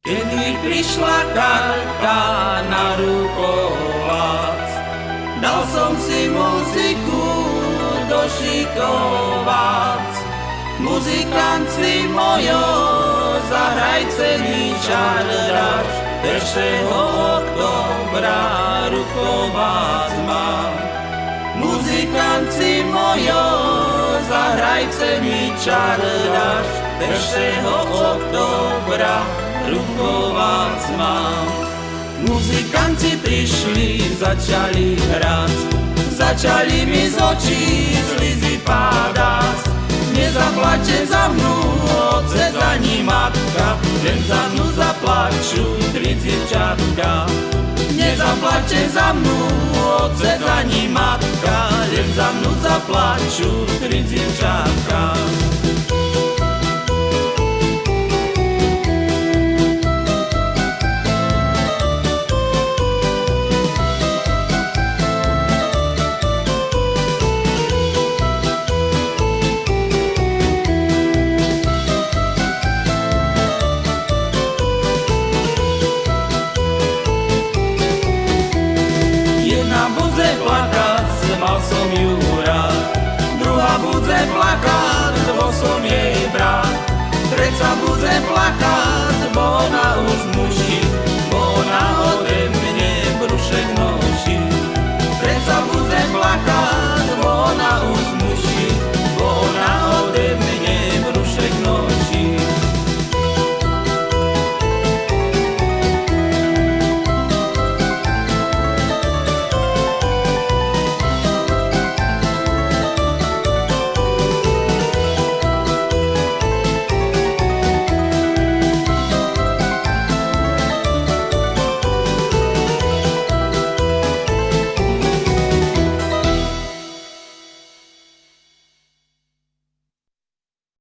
Kedy prišla karta na rukovac, dal som si muziku došikovať. Muzikanci mojo, zahrajce mi čardač, 1. oktobra rukovác mám. Muzikanci mojo, zahrajce mi čardač, 1. oktobra rukovác mám. Muzikanci prišli, začali hrať, začali mi z očí slizy pádať. Nezaplače za mnou, otec ani matka, len za mnou zaplaču tri dziewczatka. Nezaplače za mnou, otec ani matka, len za mnou zaplaču tri dziewczatka. fools black on.